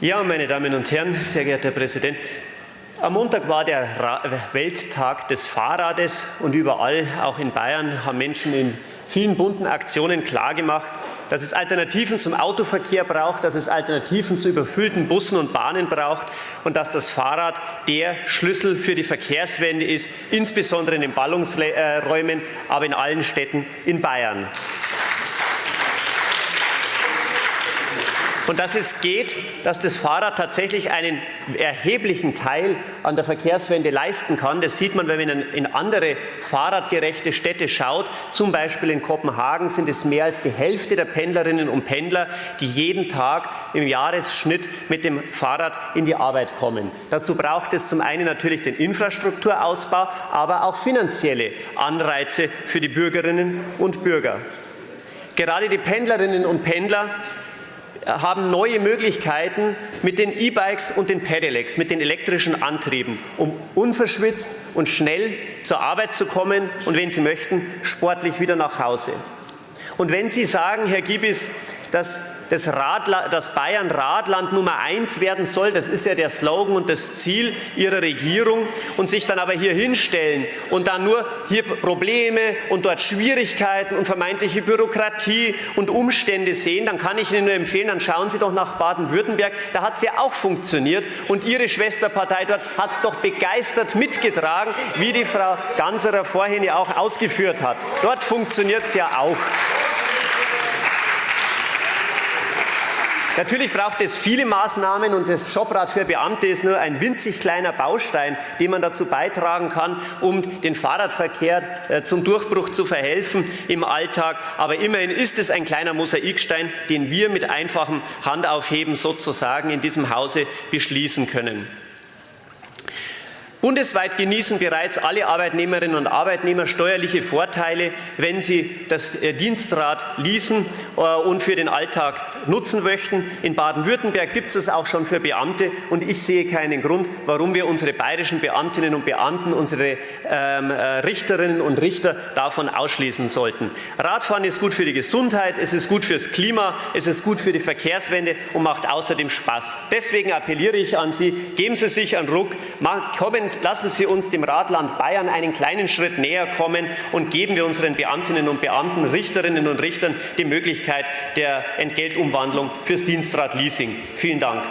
Ja, meine Damen und Herren, sehr geehrter Herr Präsident, am Montag war der Welttag des Fahrrades und überall, auch in Bayern, haben Menschen in vielen bunten Aktionen klargemacht, dass es Alternativen zum Autoverkehr braucht, dass es Alternativen zu überfüllten Bussen und Bahnen braucht und dass das Fahrrad der Schlüssel für die Verkehrswende ist, insbesondere in den Ballungsräumen, aber in allen Städten in Bayern. Und dass es geht, dass das Fahrrad tatsächlich einen erheblichen Teil an der Verkehrswende leisten kann. Das sieht man, wenn man in andere fahrradgerechte Städte schaut. Zum Beispiel in Kopenhagen sind es mehr als die Hälfte der Pendlerinnen und Pendler, die jeden Tag im Jahresschnitt mit dem Fahrrad in die Arbeit kommen. Dazu braucht es zum einen natürlich den Infrastrukturausbau, aber auch finanzielle Anreize für die Bürgerinnen und Bürger. Gerade die Pendlerinnen und Pendler haben neue Möglichkeiten mit den E-Bikes und den Pedelecs, mit den elektrischen Antrieben, um unverschwitzt und schnell zur Arbeit zu kommen und, wenn Sie möchten, sportlich wieder nach Hause. Und wenn Sie sagen, Herr Giebis, dass das, Radla das Bayern Radland Nummer eins werden soll. Das ist ja der Slogan und das Ziel Ihrer Regierung. Und sich dann aber hier hinstellen und dann nur hier Probleme und dort Schwierigkeiten und vermeintliche Bürokratie und Umstände sehen, dann kann ich Ihnen nur empfehlen, dann schauen Sie doch nach Baden-Württemberg. Da hat es ja auch funktioniert. Und Ihre Schwesterpartei dort hat es doch begeistert mitgetragen, wie die Frau Ganserer vorhin ja auch ausgeführt hat. Dort funktioniert es ja auch. Natürlich braucht es viele Maßnahmen und das Jobrat für Beamte ist nur ein winzig kleiner Baustein, den man dazu beitragen kann, um den Fahrradverkehr äh, zum Durchbruch zu verhelfen im Alltag. Aber immerhin ist es ein kleiner Mosaikstein, den wir mit einfachem Handaufheben sozusagen in diesem Hause beschließen können. Bundesweit genießen bereits alle Arbeitnehmerinnen und Arbeitnehmer steuerliche Vorteile, wenn sie das äh, Dienstrad leasen äh, und für den Alltag nutzen möchten. In Baden-Württemberg gibt es das auch schon für Beamte und ich sehe keinen Grund, warum wir unsere bayerischen Beamtinnen und Beamten, unsere ähm, äh, Richterinnen und Richter davon ausschließen sollten. Radfahren ist gut für die Gesundheit, es ist gut fürs Klima, es ist gut für die Verkehrswende und macht außerdem Spaß. Deswegen appelliere ich an Sie, geben Sie sich einen Ruck, kommen lassen Sie uns dem Radland Bayern einen kleinen Schritt näher kommen und geben wir unseren Beamtinnen und Beamten, Richterinnen und Richtern die Möglichkeit der Entgeltumwandlung fürs Dienstradleasing. Vielen Dank.